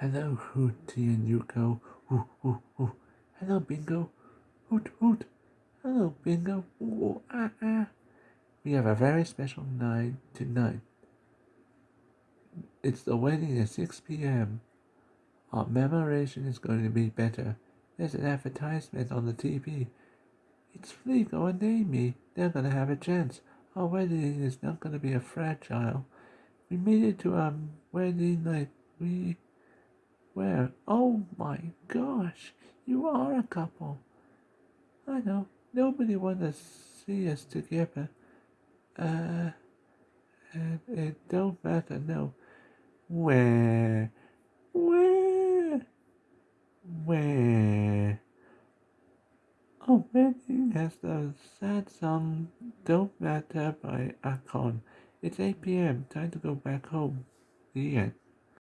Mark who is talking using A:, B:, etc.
A: Hello, Hooty and Yuko. Ooh, ooh, ooh. Hello, Bingo. Hoot, hoot. Hello, Bingo. Ooh, ah, ah. We have a very special night tonight. It's the wedding at 6 p.m. Our memoration is going to be better. There's an advertisement on the TV. It's Fleego and Amy. They're going to have a chance. Our wedding is not going to be a fragile. We made it to our wedding night. We. Where? Oh my gosh! You are a couple. I know. Nobody wants to see us together. Uh. And it don't matter, no. Where? Where? Where? Oh, wedding has the sad song Don't Matter by Akon. It's 8 p.m. Time to go back home. The end.